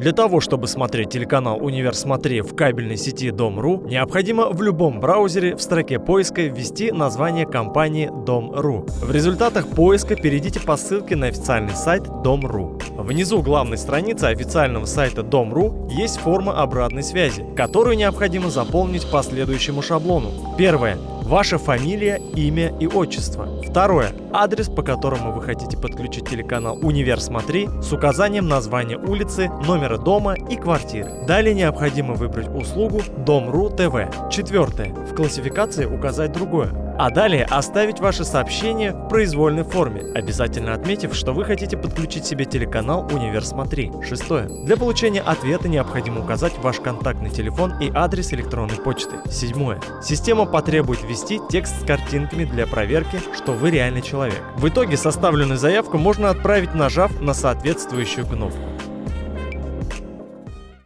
Для того, чтобы смотреть телеканал «Универ Смотри» в кабельной сети Дом.ру, необходимо в любом браузере в строке поиска ввести название компании Дом.ру. В результатах поиска перейдите по ссылке на официальный сайт Дом.ру. Внизу главной страницы официального сайта Дом.ру есть форма обратной связи, которую необходимо заполнить по следующему шаблону. Первое. Ваша фамилия, имя и отчество. Второе. Адрес, по которому вы хотите подключить телеканал «Универ Смотри» с указанием названия улицы, номера дома и квартиры. Далее необходимо выбрать услугу Дом.ру ТВ. Четвертое. В классификации указать другое. А далее оставить ваше сообщение в произвольной форме, обязательно отметив, что вы хотите подключить себе телеканал «Универ Смотри». Шестое. Для получения ответа необходимо указать ваш контактный телефон и адрес электронной почты. Седьмое. Система потребует ввести текст с картинками для проверки, что вы реальный человек. В итоге составленную заявку можно отправить, нажав на соответствующую кнопку.